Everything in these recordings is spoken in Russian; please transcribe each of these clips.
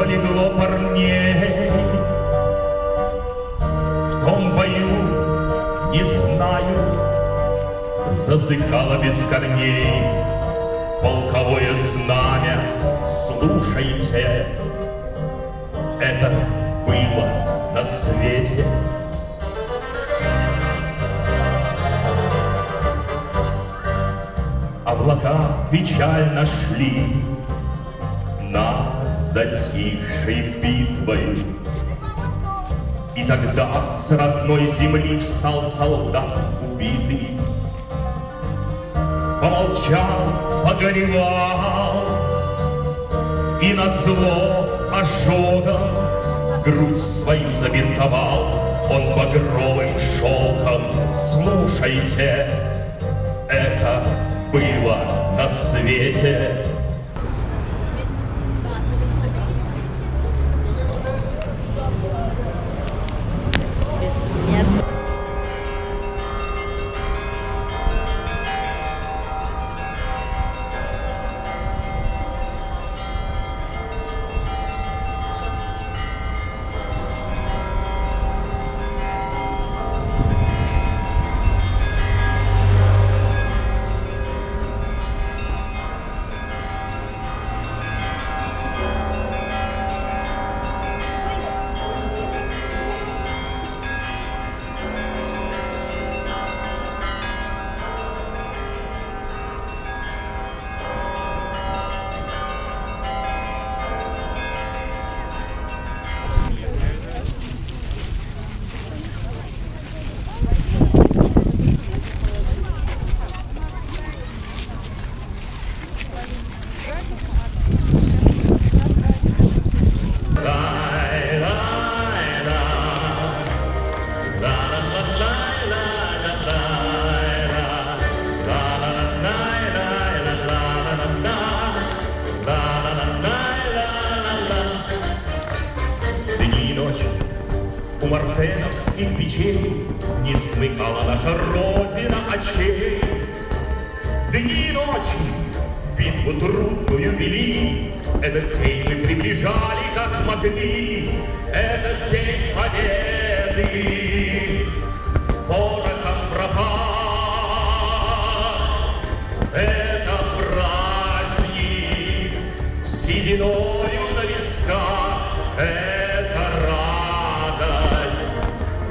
полегло парней. В том бою, не знаю, засыхало без корней полковое знамя. Слушайте, это было на свете. Облака печально шли над затихшей битвой. И тогда с родной земли встал солдат убитый. Помолчал, погоревал, И на зло ожогом грудь свою забинтовал. Он багровым шелком, слушайте, это было на свете. Мартеновских печей Не смыкала наша Родина очей. Дни и ночи битву трудную вели, Этот день мы приближали, как могли, Этот день победы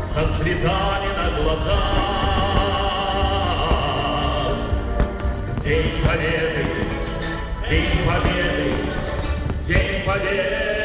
со слезами на глазах. День Победы, День Победы, День Победы.